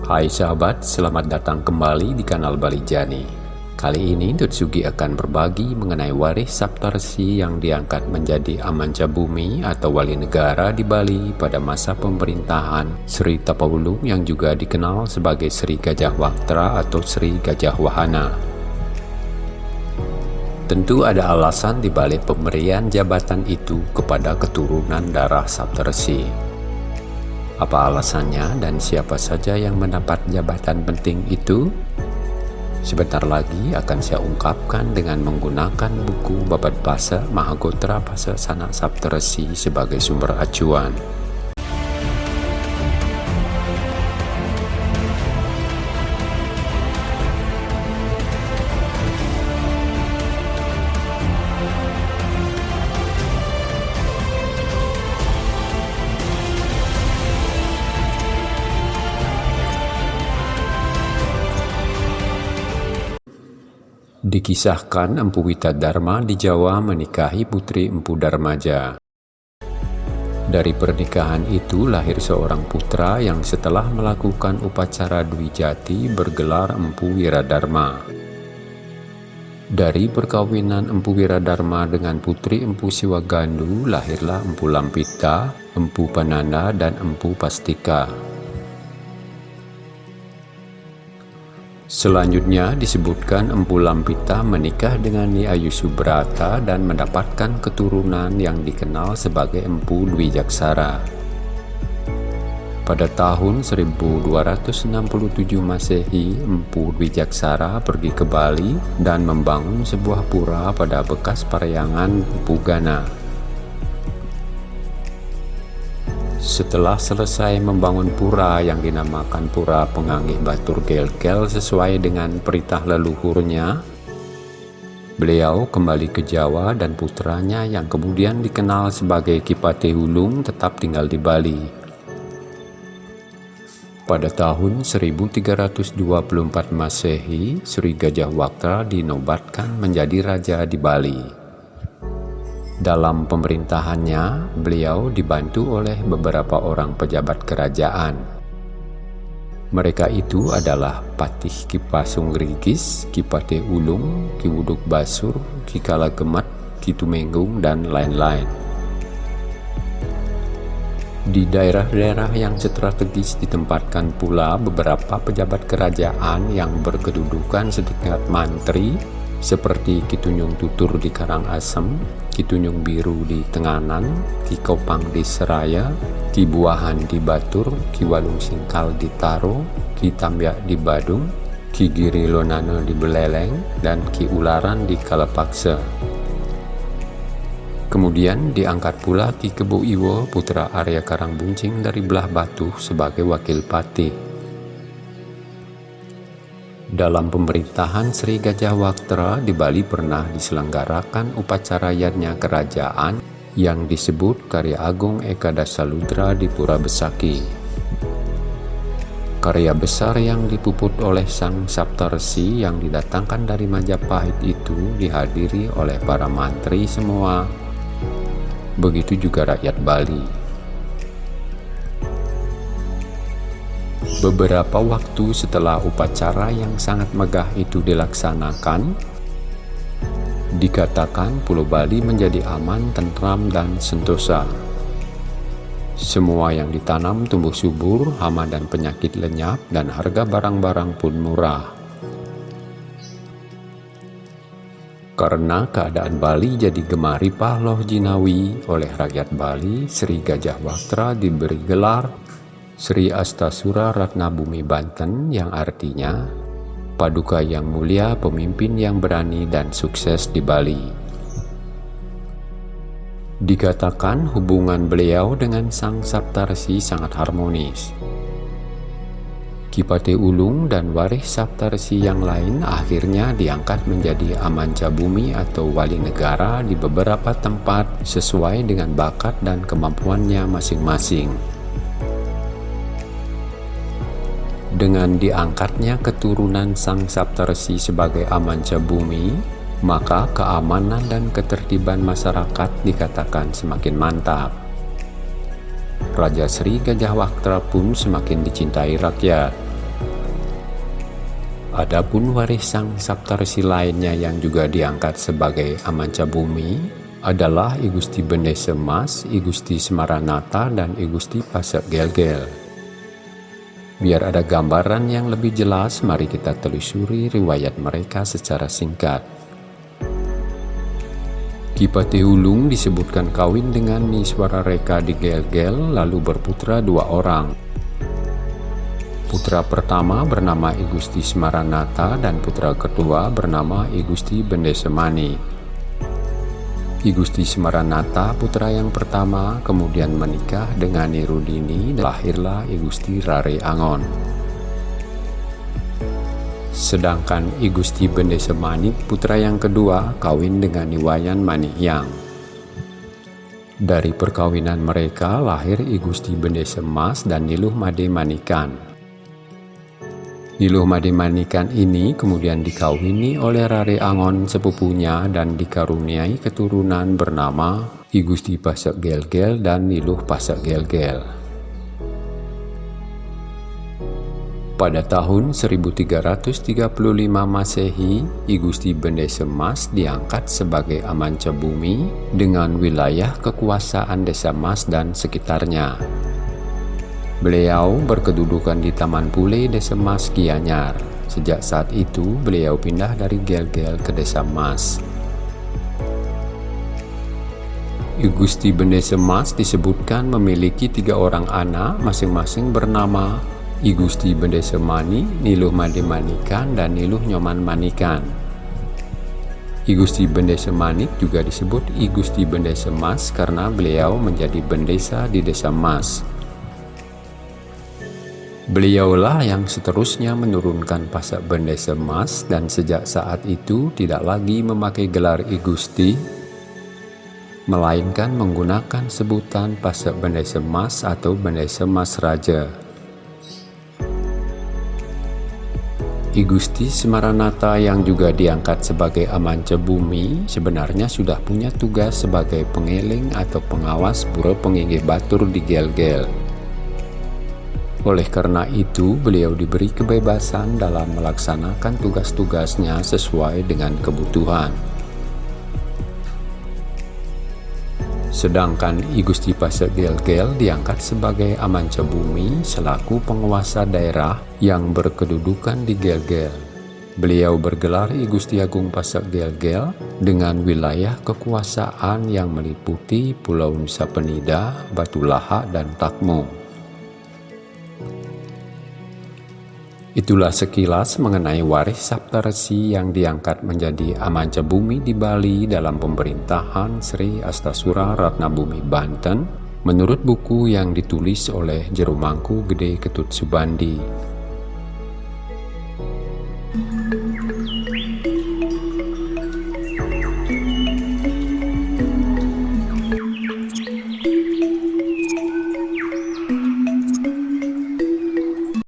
Hai sahabat, selamat datang kembali di kanal Bali Jani. Kali ini Tutsugi akan berbagi mengenai waris Saptarsi yang diangkat menjadi Amanca Bumi atau wali negara di Bali pada masa pemerintahan Sri Tapawulung yang juga dikenal sebagai Sri Gajah Waktra atau Sri Gajah Wahana. Tentu ada alasan di balik pemberian jabatan itu kepada keturunan darah Saptarsi. Apa alasannya dan siapa saja yang mendapat jabatan penting itu? Sebentar lagi akan saya ungkapkan dengan menggunakan buku Babat Basa Mahagotra Basa Sanak Saptarsi sebagai sumber acuan. Dikisahkan Empu Dharma di Jawa menikahi putri Empu Darmaja. Dari pernikahan itu lahir seorang putra yang setelah melakukan upacara Dwi Jati bergelar Empu Wiradharma. Dari perkawinan Empu Wiradharma dengan putri Empu Siwagandu lahirlah Empu Lampita, Empu Pananda, dan Empu Pastika. Selanjutnya disebutkan Empu Lampita menikah dengan Nyi Ayu Subrata dan mendapatkan keturunan yang dikenal sebagai Empu Dwi Jaksara. Pada tahun 1267 Masehi, Empu Dwi Jaksara pergi ke Bali dan membangun sebuah pura pada bekas Parayangan Empu Setelah selesai membangun pura yang dinamakan Pura Penganggih Batur Gelgel sesuai dengan perintah leluhurnya, beliau kembali ke Jawa dan putranya yang kemudian dikenal sebagai Kipate Hulung tetap tinggal di Bali. Pada tahun 1324 Masehi, Sri Gajah Waktra dinobatkan menjadi raja di Bali. Dalam pemerintahannya, beliau dibantu oleh beberapa orang pejabat kerajaan. Mereka itu adalah Patih Kipasung Rigis, Kipate Ulung, Kiwuduk Basur, Kikala Gemat, Kitumenggung, dan lain-lain. Di daerah-daerah yang strategis ditempatkan pula beberapa pejabat kerajaan yang berkedudukan setingkat mantri seperti Kitunjung Tutur di Karangasem, Kitunjung Biru di Tenganan, Ki Kopang di Seraya, Ki Buahan di Batur, Ki Walung Singkal di Taro, Ki Tambyak di Badung, Ki Giri Lonano di Beleleng, dan Ki Ularan di Kalapaksa. Kemudian diangkat pula Ki Kebo Iwo putra Arya Karangbuncing dari belah Batu sebagai wakil pati. Dalam pemerintahan Sri Gajah Waktra di Bali pernah diselenggarakan upacara yatnya kerajaan yang disebut Karya Agung Eka Dasaludra di Pura Besaki. Karya besar yang dipuput oleh Sang Saptarsi yang didatangkan dari Majapahit itu dihadiri oleh para mantri semua. Begitu juga rakyat Bali. Beberapa waktu setelah upacara yang sangat megah itu dilaksanakan, dikatakan Pulau Bali menjadi aman, tentram, dan sentosa. Semua yang ditanam tumbuh subur, hama dan penyakit lenyap, dan harga barang-barang pun murah. Karena keadaan Bali jadi gemari pahloh jinawi oleh rakyat Bali, Sri Gajah Waktra diberi gelar Sri Astasura Ratna Bumi Banten yang artinya Paduka yang mulia, pemimpin yang berani dan sukses di Bali. Dikatakan hubungan beliau dengan Sang Saptarsi sangat harmonis. Kipate Ulung dan waris Saptarsi yang lain akhirnya diangkat menjadi Amanca Bumi atau wali negara di beberapa tempat sesuai dengan bakat dan kemampuannya masing-masing. Dengan diangkatnya keturunan Sang Saptarsi sebagai amanca bumi, maka keamanan dan ketertiban masyarakat dikatakan semakin mantap. Raja Sri Gajah Waktra pun semakin dicintai rakyat. Adapun waris sang Saptarsi lainnya yang juga diangkat sebagai amanca bumi adalah I Gusti Bende Semas, I Semaranata, dan I Gusti Pasek Gelgel. Biar ada gambaran yang lebih jelas, mari kita telusuri riwayat mereka secara singkat. Kipati Hulung disebutkan kawin dengan Niswara Reka di Gelgel lalu berputra dua orang, Putra pertama bernama Igusti Semaranata dan putra kedua bernama Igusti Bendesemani. Igusti Semaranata putra yang pertama kemudian menikah dengan Nirudini dan lahirlah Igusti Rare Angon. Sedangkan Igusti Bendesemani putra yang kedua kawin dengan Niwayan Manihyang. Dari perkawinan mereka lahir Igusti Bendesemas dan Niluh Made Manikan. Niluh Madimanikan ini kemudian dikawini oleh Rare Angon sepupunya dan dikaruniai keturunan bernama I Gusti Pasak Gelgel dan Niluh Pasak Gelgel. Pada tahun 1335 Masehi, I Gusti Bende Semas diangkat sebagai amanca bumi dengan wilayah kekuasaan Desa Mas dan sekitarnya. Beliau berkedudukan di Taman Pule, Desa Mas Gianyar. Sejak saat itu, beliau pindah dari Gel-Gel ke Desa Mas. Gusti Bende Semas disebutkan memiliki tiga orang anak, masing-masing bernama I Gusti Bende Semani, Niluh Made Manikan, dan Niluh Nyoman Manikan. I Gusti Bende Semanik juga disebut I Gusti Bende Semas karena beliau menjadi bendesa di Desa Mas. Beliaulah yang seterusnya menurunkan pasak bende semas dan sejak saat itu tidak lagi memakai gelar igusti, melainkan menggunakan sebutan pasak bende semas atau bende semas raja. Igusti Semaranata yang juga diangkat sebagai amanca bumi sebenarnya sudah punya tugas sebagai pengeling atau pengawas pura penginggi batur di Gel-Gel. Oleh karena itu, beliau diberi kebebasan dalam melaksanakan tugas-tugasnya sesuai dengan kebutuhan. Sedangkan I Gusti Pasir Gel-Gel diangkat sebagai amanca bumi selaku penguasa daerah yang berkedudukan di Gel-Gel. Beliau bergelar I Gusti Agung Pasir Gel-Gel dengan wilayah kekuasaan yang meliputi Pulau Nusa Penida, Batu Lahak, dan Takmo. Itulah sekilas mengenai waris Saptarsi yang diangkat menjadi amanca bumi di Bali dalam pemerintahan Sri Astasura Ratna Bumi Banten menurut buku yang ditulis oleh Jerumangku Gede Ketut Subandi.